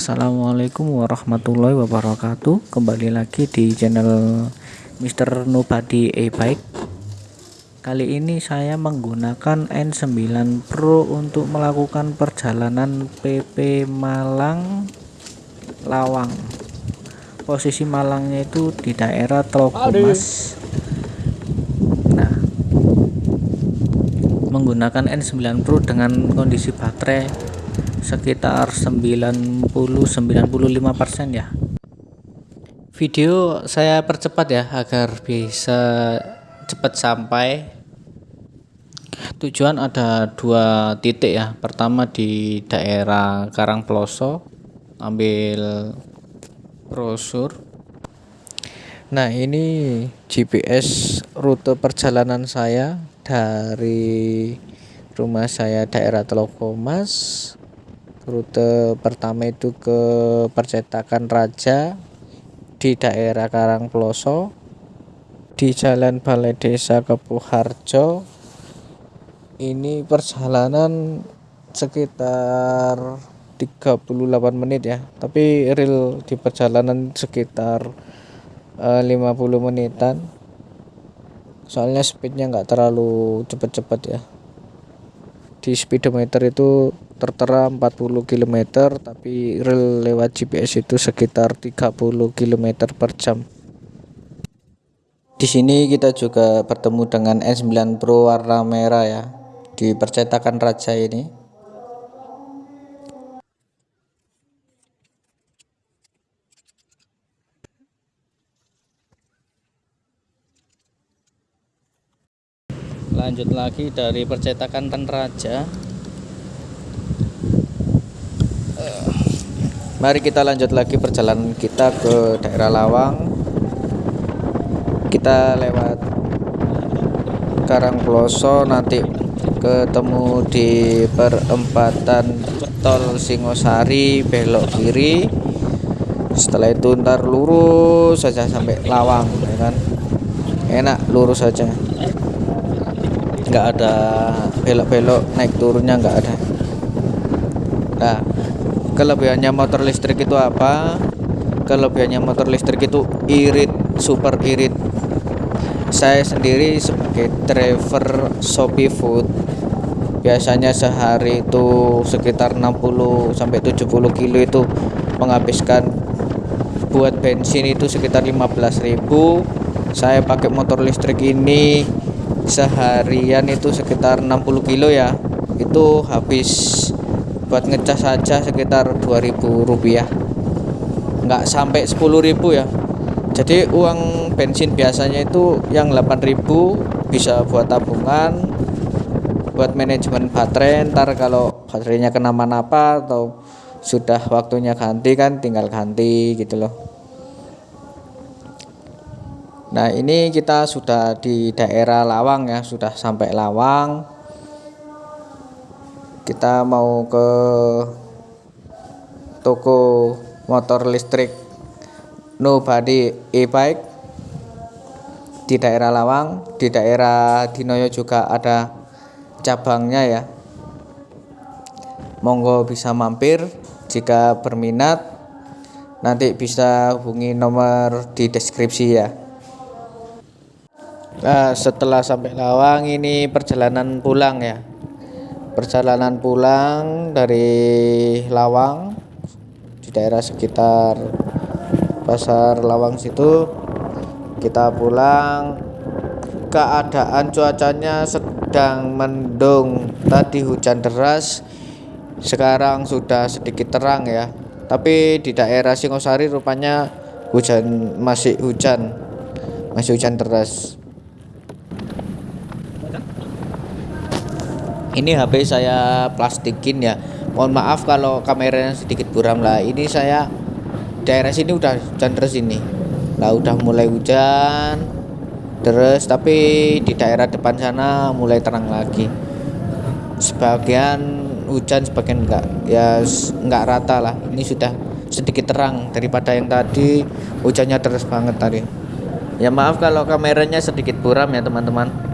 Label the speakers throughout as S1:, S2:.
S1: Assalamualaikum warahmatullahi wabarakatuh. Kembali lagi di channel Mr. Nobody e-bike Kali ini saya menggunakan N9 Pro untuk melakukan perjalanan PP Malang Lawang. Posisi Malangnya itu di daerah Tlogomas Nah Menggunakan N9 Pro dengan kondisi baterai sekitar 90-95% ya. Video saya percepat ya agar bisa cepat sampai. Tujuan ada dua titik ya. Pertama di daerah Karangploso ambil brosur. Nah ini GPS rute perjalanan saya dari rumah saya daerah Telokomas rute pertama itu ke percetakan Raja di daerah Karangploso di Jalan Balai Desa Kepuharjo. Ini perjalanan sekitar 38 menit ya tapi real di perjalanan sekitar uh, eh, 50 menitan. Soalnya speednya nggak terlalu cepet-cepet ya. Di speedometer itu tertera 40 km tapi real lewat GPS itu sekitar 30 km per jam. Di sini kita juga bertemu dengan N9 Pro warna merah ya di percetakan Raja ini. Lanjut lagi dari percetakan Raja Mari kita lanjut lagi perjalanan kita ke daerah Lawang. Kita lewat Karangploso nanti ketemu di perempatan tol Singosari belok kiri. Setelah itu ntar lurus saja sampai Lawang, ya kan? Enak lurus saja. Nggak ada belok-belok naik turunnya nggak ada. Nah, kelebihannya motor listrik itu apa? Kelebihannya motor listrik itu irit super irit. Saya sendiri sebagai driver Shopee Food biasanya sehari itu sekitar 60 sampai 70 kilo itu menghabiskan. Buat bensin itu sekitar 15.000 saya pakai motor listrik ini seharian itu sekitar 60 kilo ya. Itu habis buat ngecas saja sekitar 2000 rupiah. Nggak sampai 10.000 ya. Jadi uang bensin biasanya itu yang 8000 bisa buat tabungan buat manajemen baterai. Ntar kalau baterainya kenapa-napa atau sudah waktunya ganti kan tinggal ganti gitu loh. Nah ini kita sudah di daerah Lawang ya sudah sampai Lawang kita mau ke toko motor listrik Nobody e-bike. Di daerah Lawang di daerah Dinoyo juga ada cabangnya ya. Monggo bisa mampir jika berminat. Nanti bisa hubungi nomor di deskripsi ya. Nah setelah sampai Lawang ini perjalanan pulang ya perjalanan pulang dari Lawang di daerah sekitar pasar Lawang situ kita pulang. Keadaan cuacanya sedang mendung. Tadi hujan deras sekarang sudah sedikit terang ya. Tapi di daerah Singosari rupanya hujan masih hujan. Masih hujan deras ini HP saya plastikin ya. Mohon maaf kalau kameranya sedikit buram lah. Ini saya daerah sini udah hujan terus ini. Lah udah mulai hujan terus tapi di daerah depan sana mulai terang lagi. Sebagian hujan sebagian enggak. Ya enggak rata lah. Ini sudah sedikit terang daripada yang tadi. Hujannya terus banget tadi. Ya maaf kalau kameranya sedikit buram ya teman-teman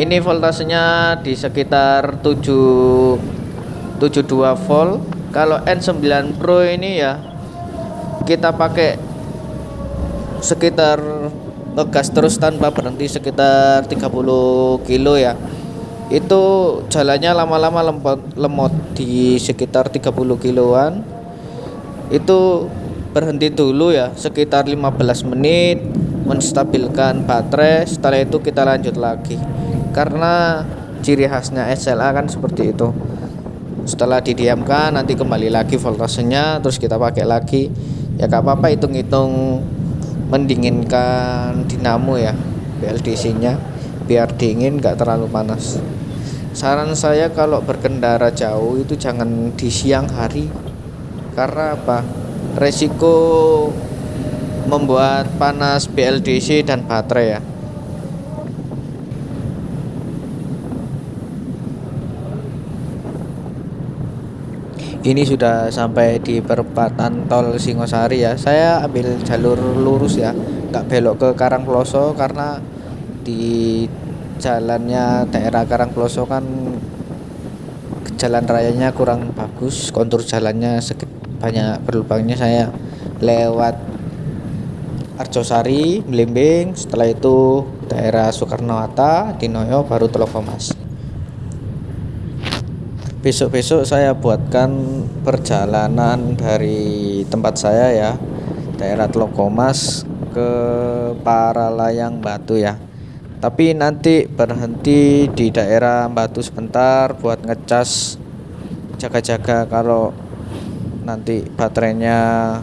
S1: ini voltasenya di sekitar 7 72 volt. Kalau N9 Pro ini ya kita pakai sekitar ngegas terus tanpa berhenti sekitar 30 kilo ya. Itu jalannya lama-lama lemot, lemot di sekitar 30 kiloan. Itu berhenti dulu ya sekitar 15 menit menstabilkan baterai. Setelah itu kita lanjut lagi karena ciri khasnya SLA kan seperti itu. Setelah didiamkan nanti kembali lagi voltasenya terus kita pakai lagi. Ya gak apa-apa hitung-hitung mendinginkan dinamo ya BLDC nya biar dingin gak terlalu panas. Saran saya kalau berkendara jauh itu jangan di siang hari. Karena apa? Resiko membuat panas BLDC dan baterai ya ini sudah sampai di perempatan tol Singosari ya. Saya ambil jalur lurus ya nggak belok ke Karangploso karena di jalannya daerah Karangploso kan jalan rayanya kurang bagus kontur jalannya banyak berlubangnya. Saya lewat Arjosari, Blimbing, setelah itu daerah Soekarno Hatta, Dinoyo, baru Telokomas besok-besok saya buatkan perjalanan dari tempat saya ya daerah Telokomas ke Paralayang Batu ya. Tapi nanti berhenti di daerah Batu sebentar buat ngecas jaga-jaga kalau nanti baterainya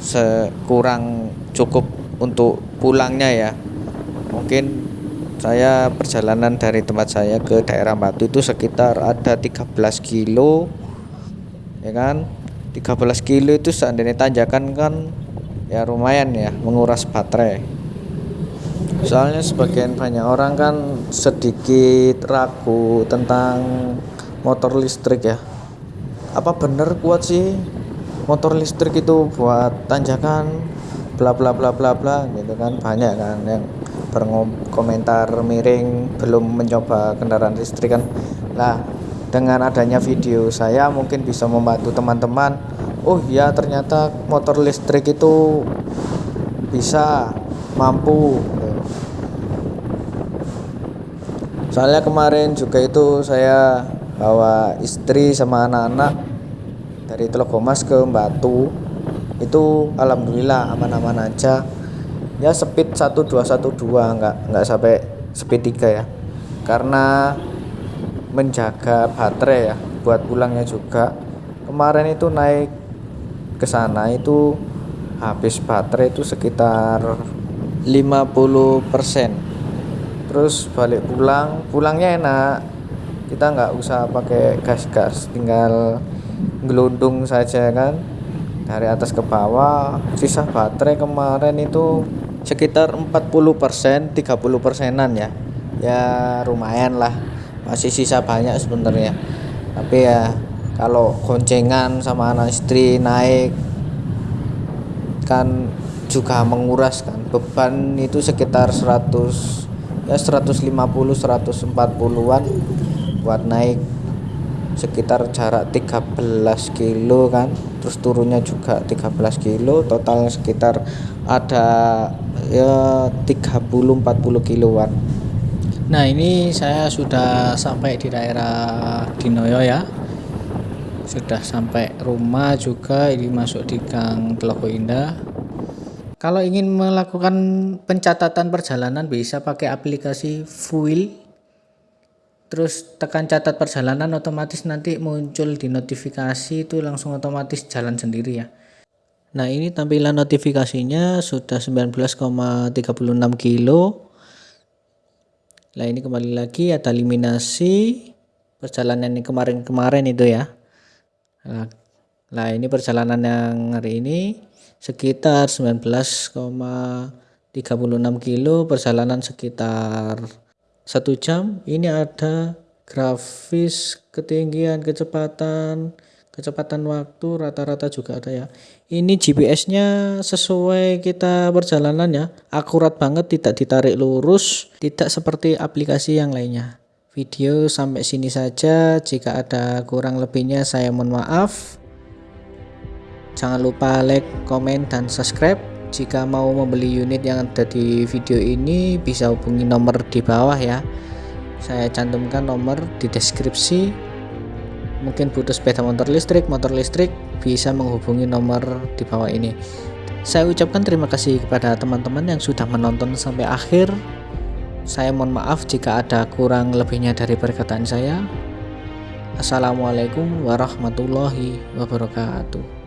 S1: sekurang cukup untuk pulangnya ya. Mungkin saya perjalanan dari tempat saya ke daerah Batu itu sekitar ada 13 kilo ya kan? 13 kilo itu seandainya tanjakan kan ya lumayan ya menguras baterai. Soalnya sebagian banyak orang kan sedikit ragu tentang motor listrik ya. Apa bener kuat sih motor listrik itu buat tanjakan bla bla bla bla bla gitu kan? Banyak kan yang berkomentar miring belum mencoba kendaraan listrik kan. Lah dengan adanya video saya mungkin bisa membantu teman-teman. Oh ya ternyata motor listrik itu bisa mampu. Soalnya kemarin juga itu saya bawa istri sama anak-anak dari Telogomas ke Batu. Itu alhamdulillah aman-aman aja ya speed 1212 enggak enggak sampai speed 3 ya. Karena menjaga baterai ya buat pulangnya juga. Kemarin itu naik ke sana itu habis baterai itu sekitar 50% terus balik pulang pulangnya enak. Kita nggak usah pakai gas-gas tinggal gelundung saja kan. Dari atas ke bawah sisa baterai kemarin itu sekitar 40% 30 persenan ya. Ya lumayan lah. Masih sisa banyak sebenarnya. Tapi ya kalau goncengan sama anak istri naik kan juga menguras kan. Beban itu sekitar 100 ya 150 140-an buat naik sekitar jarak 13 kilo kan terus turunnya juga 13 kilo total sekitar ada ya 30-40 kiloan. Nah ini saya sudah sampai di daerah Dinoyo ya. Sudah sampai rumah juga ini masuk di Gang Teloko Indah. Kalau ingin melakukan pencatatan perjalanan bisa pakai aplikasi Fuel terus tekan catat perjalanan otomatis nanti muncul di notifikasi itu langsung otomatis jalan sendiri ya. Nah ini tampilan notifikasinya sudah 19,36 kilo. Nah ini kembali lagi ada eliminasi perjalanan yang kemarin-kemarin itu ya. Nah, ini perjalanan yang hari ini sekitar 19,36 kilo perjalanan sekitar satu jam ini ada grafis ketinggian kecepatan kecepatan waktu rata-rata juga ada ya. Ini GPS nya sesuai kita perjalanan ya. Akurat banget tidak ditarik lurus tidak seperti aplikasi yang lainnya. Video sampai sini saja jika ada kurang lebihnya saya mohon maaf. Jangan lupa like komen dan subscribe jika mau membeli unit yang ada di video ini bisa hubungi nomor di bawah ya. Saya cantumkan nomor di deskripsi. Mungkin butuh sepeda motor listrik motor listrik bisa menghubungi nomor di bawah ini. Saya ucapkan terima kasih kepada teman-teman yang sudah menonton sampai akhir. Saya mohon maaf jika ada kurang lebihnya dari perkataan saya. Assalamualaikum warahmatullahi wabarakatuh